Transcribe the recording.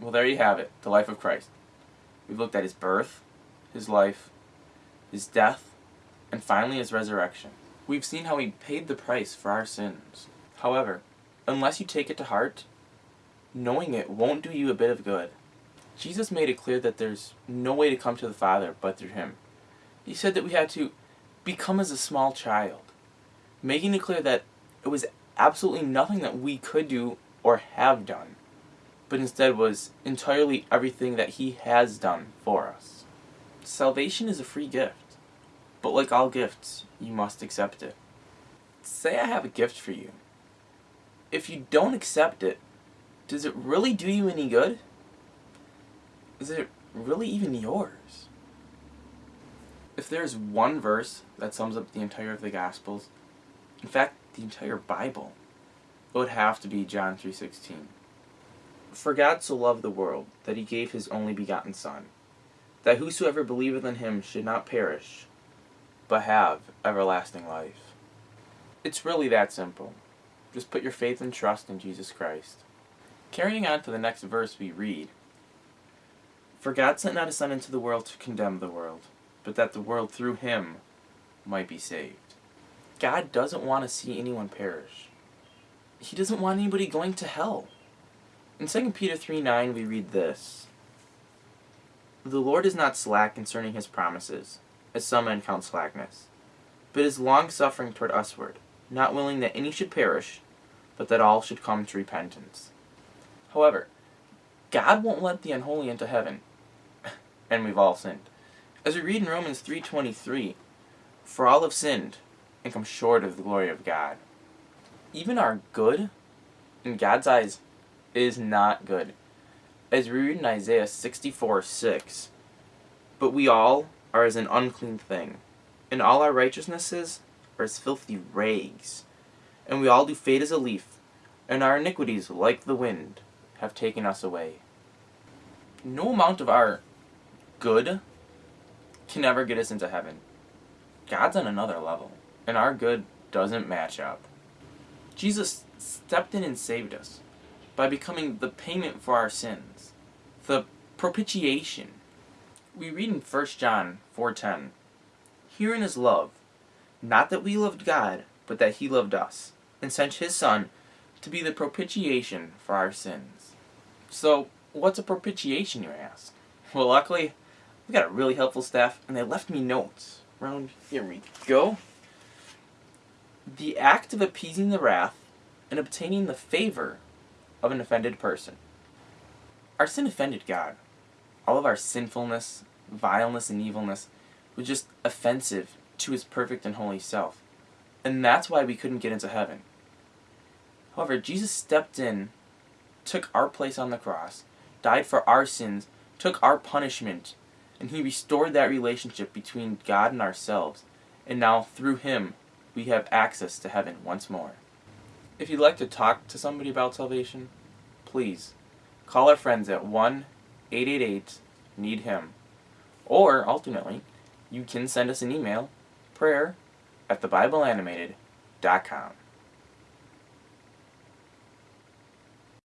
Well, there you have it, the life of Christ. We've looked at his birth, his life, his death, and finally his resurrection. We've seen how he paid the price for our sins. However, unless you take it to heart, knowing it won't do you a bit of good. Jesus made it clear that there's no way to come to the Father but through him. He said that we had to become as a small child, making it clear that it was absolutely nothing that we could do or have done, but instead was entirely everything that he has done for us. Salvation is a free gift. But like all gifts, you must accept it. Say I have a gift for you. If you don't accept it, does it really do you any good? Is it really even yours? If there's one verse that sums up the entire of the Gospels, in fact, the entire Bible, it would have to be John 3.16. For God so loved the world, that he gave his only begotten Son, that whosoever believeth in him should not perish, but have everlasting life. It's really that simple. Just put your faith and trust in Jesus Christ. Carrying on to the next verse we read, For God sent not his Son into the world to condemn the world, but that the world through him might be saved. God doesn't want to see anyone perish. He doesn't want anybody going to hell. In 2 Peter 3 9 we read this The Lord is not slack concerning his promises, as some men count slackness, but is long-suffering toward usward, not willing that any should perish, but that all should come to repentance. However, God won't let the unholy into heaven, and we've all sinned. As we read in Romans 3.23, For all have sinned, and come short of the glory of God. Even our good, in God's eyes, is not good. As we read in Isaiah 64 6, But we all are as an unclean thing, and all our righteousnesses are as filthy rags. And we all do fade as a leaf, and our iniquities, like the wind, have taken us away. No amount of our good can ever get us into heaven. God's on another level, and our good doesn't match up. Jesus stepped in and saved us by becoming the payment for our sins, the propitiation we read in 1 John 4.10, Herein is love, not that we loved God, but that he loved us, and sent his Son to be the propitiation for our sins. So, what's a propitiation, you ask? Well, luckily, we got a really helpful staff, and they left me notes. Round here we go. The act of appeasing the wrath and obtaining the favor of an offended person. Our sin offended God all of our sinfulness, vileness, and evilness was just offensive to his perfect and holy self. And that's why we couldn't get into heaven. However, Jesus stepped in, took our place on the cross, died for our sins, took our punishment, and he restored that relationship between God and ourselves. And now, through him, we have access to heaven once more. If you'd like to talk to somebody about salvation, please call our friends at 1 888 need him. Or, alternately, you can send us an email, prayer at thebibleanimated.com.